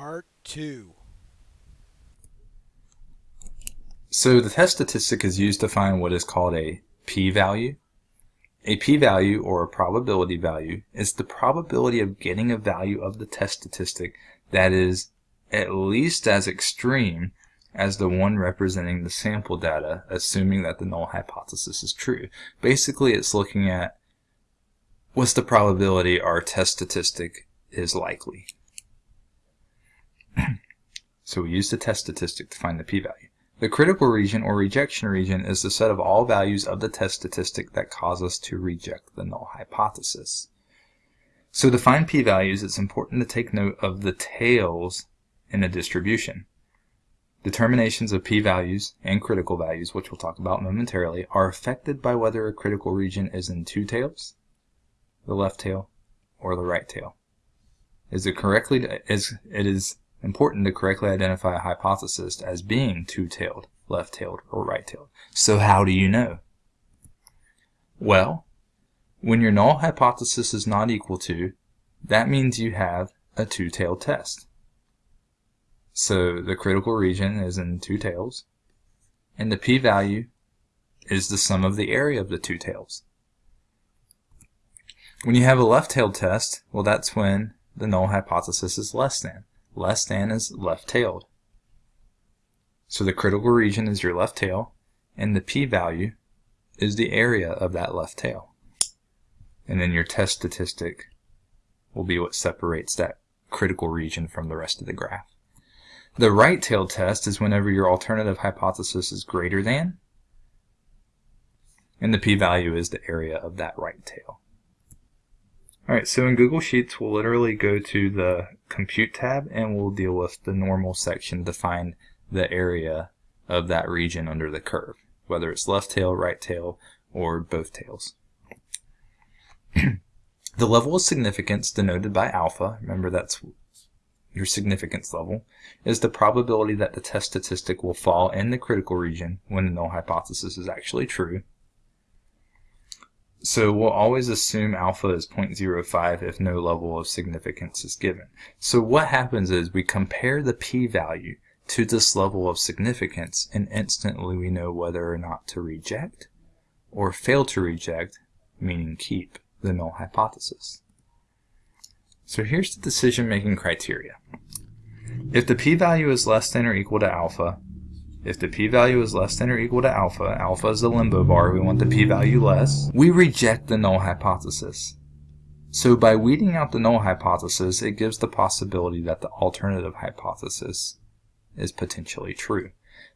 Part 2 So the test statistic is used to find what is called a p-value. A p-value, or a probability value, is the probability of getting a value of the test statistic that is at least as extreme as the one representing the sample data, assuming that the null hypothesis is true. Basically, it's looking at what's the probability our test statistic is likely. So we use the test statistic to find the p-value. The critical region or rejection region is the set of all values of the test statistic that cause us to reject the null hypothesis. So to find p-values, it's important to take note of the tails in a distribution. Determinations of p-values and critical values, which we'll talk about momentarily, are affected by whether a critical region is in two tails, the left tail, or the right tail. Is it correctly is it is important to correctly identify a hypothesis as being two-tailed, left-tailed, or right-tailed. So how do you know? Well, when your null hypothesis is not equal to, that means you have a two-tailed test. So the critical region is in two tails, and the p-value is the sum of the area of the two tails. When you have a left-tailed test, well that's when the null hypothesis is less than less than is left-tailed. So the critical region is your left tail, and the p-value is the area of that left tail. And then your test statistic will be what separates that critical region from the rest of the graph. The right-tailed test is whenever your alternative hypothesis is greater than, and the p-value is the area of that right tail. Alright, so in Google Sheets, we'll literally go to the Compute tab and we'll deal with the normal section to find the area of that region under the curve, whether it's left tail, right tail, or both tails. the level of significance denoted by alpha, remember that's your significance level, is the probability that the test statistic will fall in the critical region when the null hypothesis is actually true, so we'll always assume alpha is 0.05 if no level of significance is given. So what happens is we compare the p-value to this level of significance and instantly we know whether or not to reject or fail to reject, meaning keep, the null hypothesis. So here's the decision-making criteria. If the p-value is less than or equal to alpha, if the p-value is less than or equal to alpha, alpha is the limbo bar, we want the p-value less, we reject the null hypothesis. So by weeding out the null hypothesis, it gives the possibility that the alternative hypothesis is potentially true.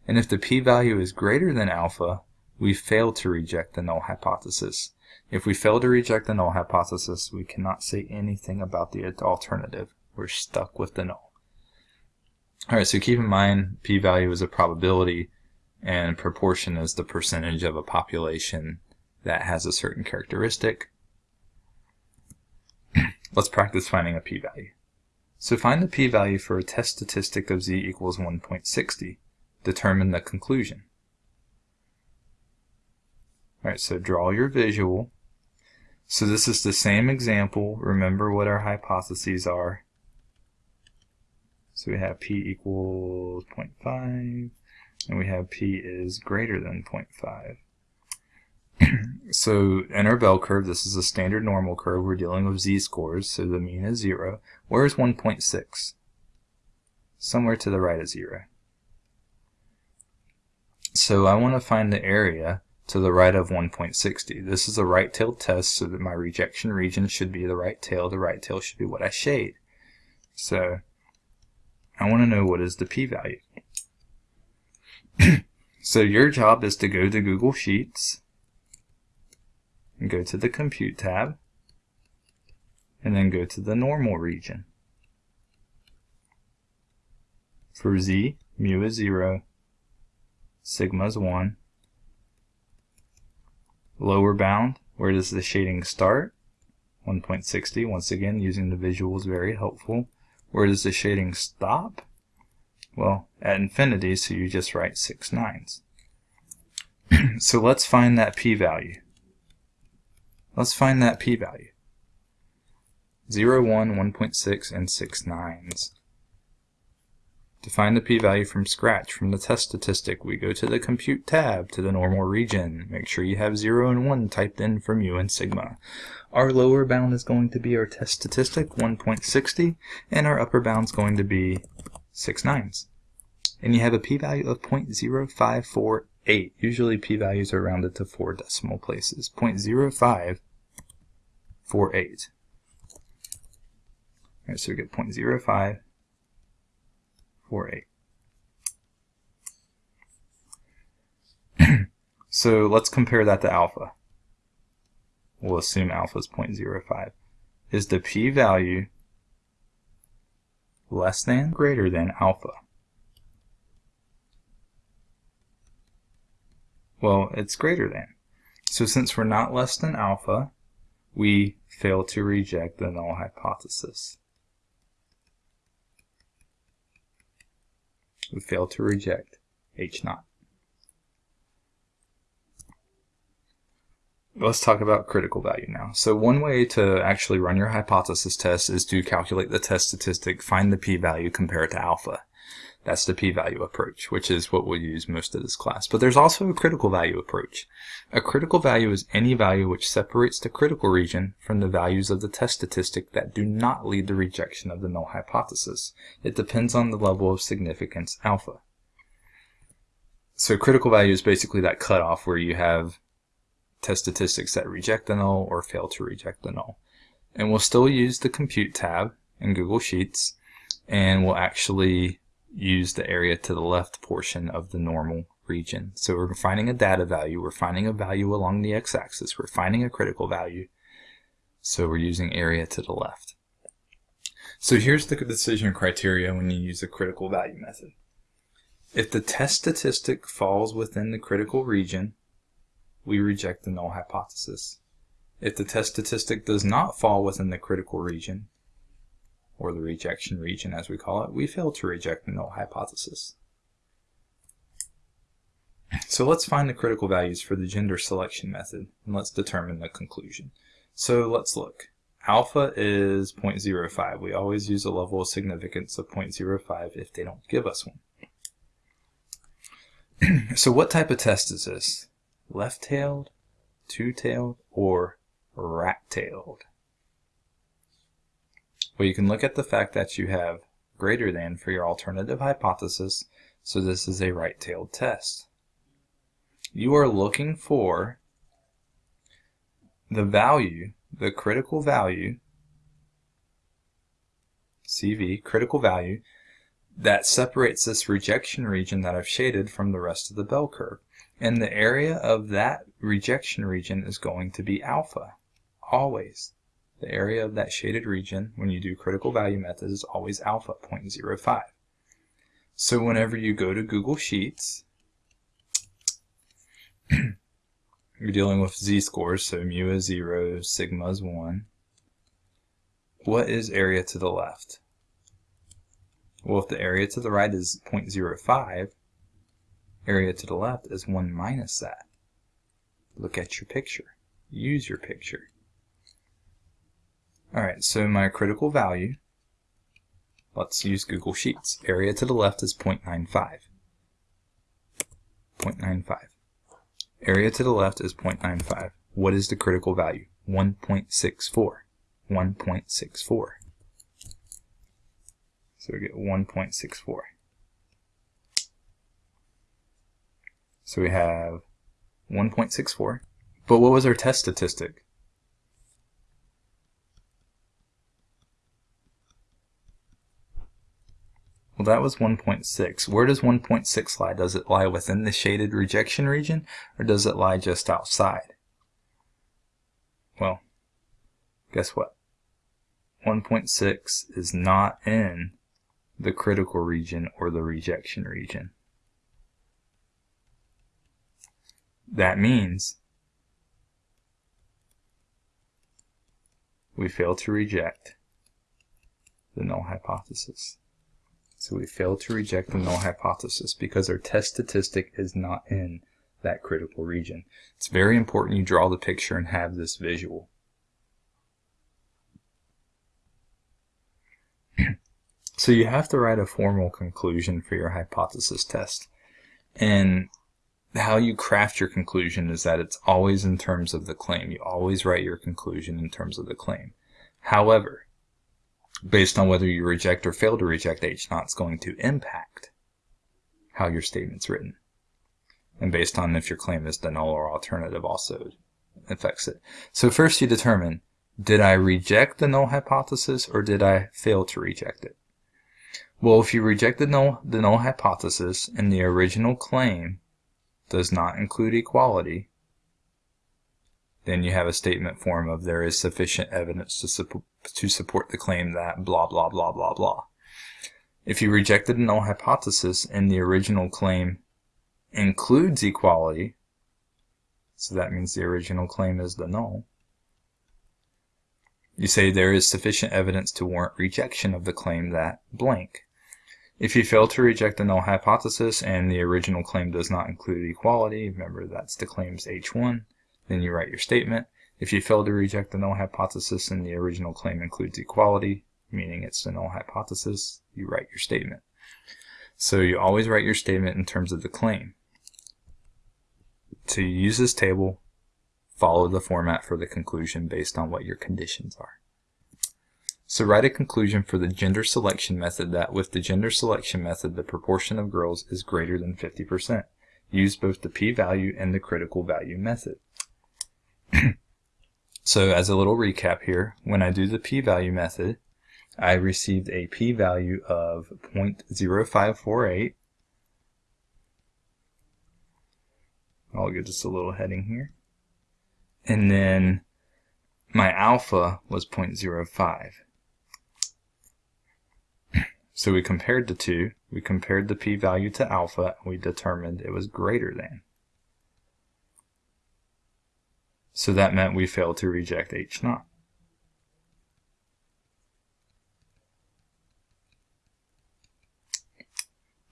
And if the p-value is greater than alpha, we fail to reject the null hypothesis. If we fail to reject the null hypothesis, we cannot say anything about the alternative. We're stuck with the null. Alright, so keep in mind p-value is a probability and proportion is the percentage of a population that has a certain characteristic. Let's practice finding a p-value. So find the p-value for a test statistic of z equals 1.60. Determine the conclusion. Alright, so draw your visual. So this is the same example. Remember what our hypotheses are. So we have p equals 0.5, and we have p is greater than 0.5. so in our bell curve, this is a standard normal curve. We're dealing with z-scores, so the mean is 0. Where is 1.6? Somewhere to the right of 0. So I want to find the area to the right of 1.60. This is a right-tailed test, so that my rejection region should be the right tail. The right tail should be what I shade. So I want to know what is the p-value. so your job is to go to Google Sheets and go to the Compute tab and then go to the normal region. For z, mu is 0, sigma is 1. Lower bound, where does the shading start? 1.60, once again using the visual is very helpful. Where does the shading stop? Well, at infinity, so you just write 6 nines. so let's find that p-value. Let's find that p-value. 0, 1, 1.6, and 6 nines. To find the p-value from scratch from the test statistic, we go to the Compute tab to the normal region. Make sure you have 0 and 1 typed in for mu and sigma. Our lower bound is going to be our test statistic, 1.60, and our upper bound is going to be 6 nines. And you have a p-value of 0.0548. Usually p-values are rounded to 4 decimal places. 0.0548. Alright, so we get 0.05 so let's compare that to alpha. We'll assume alpha is 0.05. Is the p-value less than, greater than alpha? Well, it's greater than. So since we're not less than alpha, we fail to reject the null hypothesis. We fail to reject H naught. Let's talk about critical value now. So one way to actually run your hypothesis test is to calculate the test statistic, find the p-value, compare it to alpha. That's the p-value approach, which is what we'll use most of this class. But there's also a critical value approach. A critical value is any value which separates the critical region from the values of the test statistic that do not lead to rejection of the null hypothesis. It depends on the level of significance alpha. So critical value is basically that cutoff where you have test statistics that reject the null or fail to reject the null. And we'll still use the compute tab in Google Sheets and we'll actually use the area to the left portion of the normal region. So we're finding a data value, we're finding a value along the x-axis, we're finding a critical value, so we're using area to the left. So here's the decision criteria when you use the critical value method. If the test statistic falls within the critical region, we reject the null hypothesis. If the test statistic does not fall within the critical region, or the rejection region as we call it, we fail to reject the null hypothesis. So let's find the critical values for the gender selection method, and let's determine the conclusion. So let's look. Alpha is 0.05. We always use a level of significance of 0.05 if they don't give us one. so what type of test is this? Left-tailed, two-tailed, or rat-tailed? Well, you can look at the fact that you have greater than for your alternative hypothesis, so this is a right-tailed test. You are looking for the value, the critical value, CV, critical value, that separates this rejection region that I've shaded from the rest of the bell curve. And the area of that rejection region is going to be alpha, always. The area of that shaded region when you do critical value methods is always alpha 0.05. So whenever you go to Google Sheets, you're dealing with z-scores, so mu is 0, sigma is 1. What is area to the left? Well, if the area to the right is 0.05, area to the left is 1 minus that. Look at your picture. Use your picture. Alright, so my critical value, let's use Google Sheets. Area to the left is 0.95. 0.95. Area to the left is 0.95. What is the critical value? 1.64. 1.64. So we get 1.64. So we have 1.64. But what was our test statistic? Well, that was 1.6. Where does 1.6 lie? Does it lie within the shaded rejection region, or does it lie just outside? Well, guess what? 1.6 is not in the critical region or the rejection region. That means we fail to reject the null hypothesis. So we fail to reject the null hypothesis because our test statistic is not in that critical region. It's very important you draw the picture and have this visual. So you have to write a formal conclusion for your hypothesis test. And how you craft your conclusion is that it's always in terms of the claim. You always write your conclusion in terms of the claim. However, based on whether you reject or fail to reject H naught is going to impact how your statement's written. And based on if your claim is the null or alternative also affects it. So first you determine, did I reject the null hypothesis or did I fail to reject it? Well, if you reject the null, the null hypothesis and the original claim does not include equality, then you have a statement form of there is sufficient evidence to, su to support the claim that blah, blah, blah, blah, blah. If you rejected the null hypothesis and the original claim includes equality, so that means the original claim is the null, you say there is sufficient evidence to warrant rejection of the claim that blank. If you fail to reject the null hypothesis and the original claim does not include equality, remember that's the claims H1, then you write your statement. If you fail to reject the null hypothesis and the original claim includes equality, meaning it's the null hypothesis, you write your statement. So you always write your statement in terms of the claim. To use this table, follow the format for the conclusion based on what your conditions are. So write a conclusion for the gender selection method that with the gender selection method, the proportion of girls is greater than 50%. Use both the p-value and the critical value method. so as a little recap here, when I do the p-value method, I received a p-value of 0.0548. I'll give just a little heading here. And then my alpha was 0.05. So we compared the two, we compared the p-value to alpha, and we determined it was greater than. So that meant we failed to reject H naught.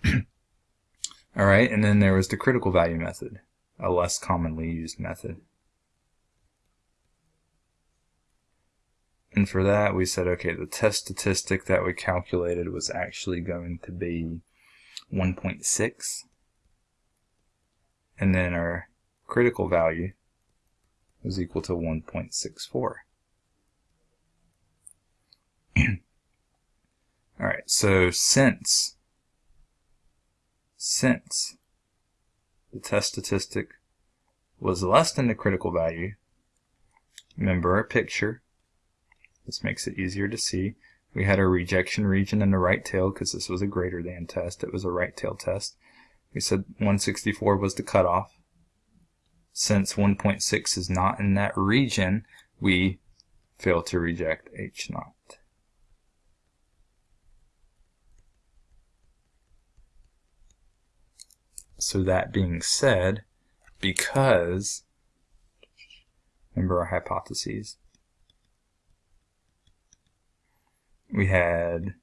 Alright, and then there was the critical value method, a less commonly used method. And for that, we said, okay, the test statistic that we calculated was actually going to be 1.6. And then our critical value was equal to 1.64. Alright, so since, since the test statistic was less than the critical value, remember our picture, this makes it easier to see. We had our rejection region in the right tail because this was a greater than test. It was a right tail test. We said 164 was the cutoff. Since 1.6 is not in that region, we fail to reject H naught. So that being said, because, remember our hypotheses, we had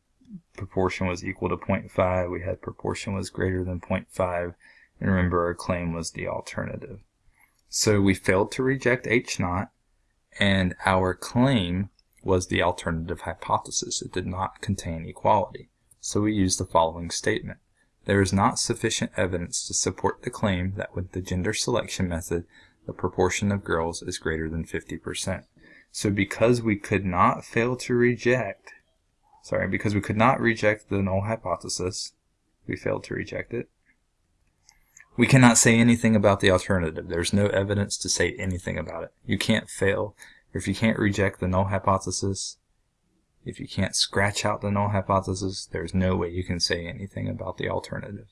proportion was equal to 0.5, we had proportion was greater than 0.5, and remember our claim was the alternative. So we failed to reject H naught, and our claim was the alternative hypothesis. It did not contain equality. So we used the following statement. There is not sufficient evidence to support the claim that with the gender selection method, the proportion of girls is greater than 50%. So because we could not fail to reject Sorry, because we could not reject the null hypothesis, we failed to reject it. We cannot say anything about the alternative. There's no evidence to say anything about it. You can't fail. If you can't reject the null hypothesis, if you can't scratch out the null hypothesis, there's no way you can say anything about the alternative.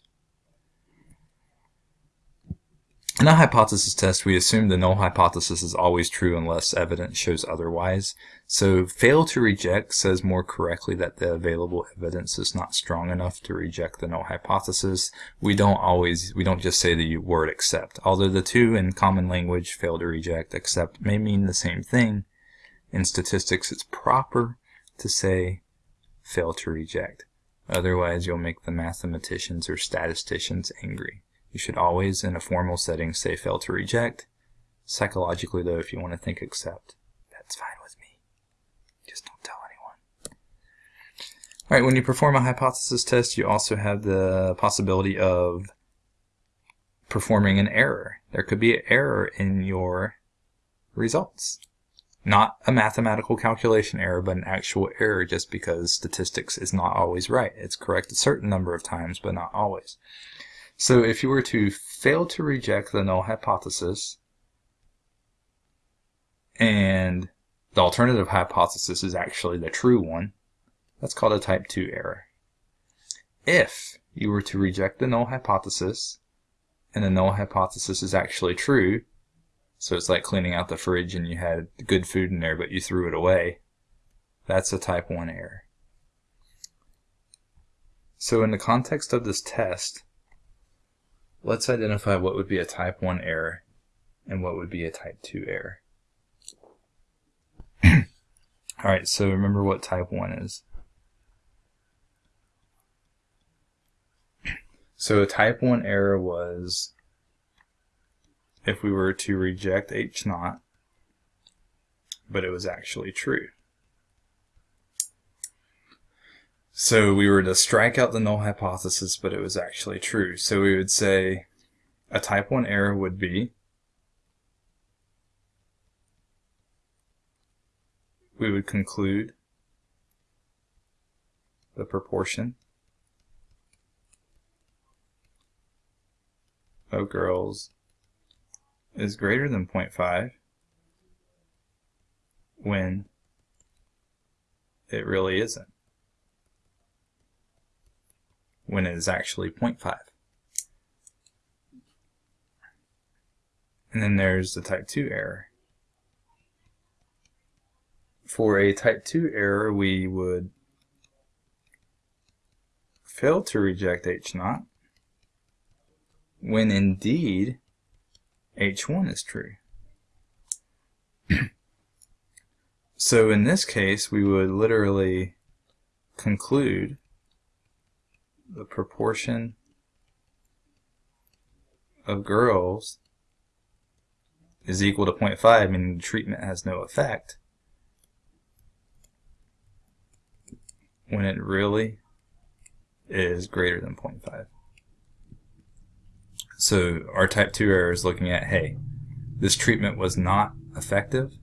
In a hypothesis test, we assume the null hypothesis is always true unless evidence shows otherwise. So fail to reject says more correctly that the available evidence is not strong enough to reject the null hypothesis. We don't always, we don't just say the word accept. Although the two in common language, fail to reject, accept, may mean the same thing. In statistics, it's proper to say fail to reject. Otherwise, you'll make the mathematicians or statisticians angry. You should always, in a formal setting, say fail to reject. Psychologically, though, if you want to think accept, that's fine with me. Just don't tell anyone. All right, when you perform a hypothesis test, you also have the possibility of performing an error. There could be an error in your results. Not a mathematical calculation error, but an actual error just because statistics is not always right. It's correct a certain number of times, but not always. So if you were to fail to reject the null hypothesis, and the alternative hypothesis is actually the true one, that's called a type 2 error. If you were to reject the null hypothesis, and the null hypothesis is actually true, so it's like cleaning out the fridge and you had good food in there but you threw it away, that's a type 1 error. So in the context of this test, let's identify what would be a type 1 error and what would be a type 2 error. Alright, so remember what type 1 is. So a type 1 error was if we were to reject H naught, but it was actually true. So we were to strike out the null hypothesis, but it was actually true. So we would say a type 1 error would be we would conclude the proportion of girls is greater than 0.5 when it really isn't. When it is actually 0.5. And then there's the type 2 error. For a type 2 error, we would fail to reject H naught when indeed H1 is true. so in this case, we would literally conclude the proportion of girls is equal to 0.5, meaning the treatment has no effect, when it really is greater than 0.5. So our type 2 error is looking at, hey, this treatment was not effective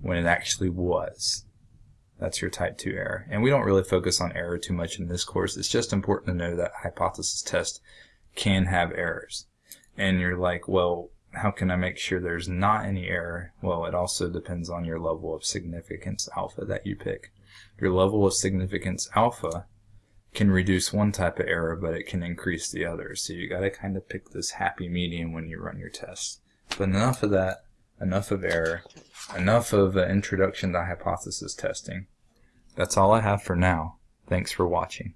when it actually was. That's your type 2 error. And we don't really focus on error too much in this course. It's just important to know that hypothesis test can have errors. And you're like, well, how can I make sure there's not any error? Well, it also depends on your level of significance alpha that you pick. Your level of significance alpha can reduce one type of error, but it can increase the other. So you got to kind of pick this happy medium when you run your tests. But enough of that, enough of error, enough of uh, introduction to hypothesis testing. That's all I have for now. Thanks for watching.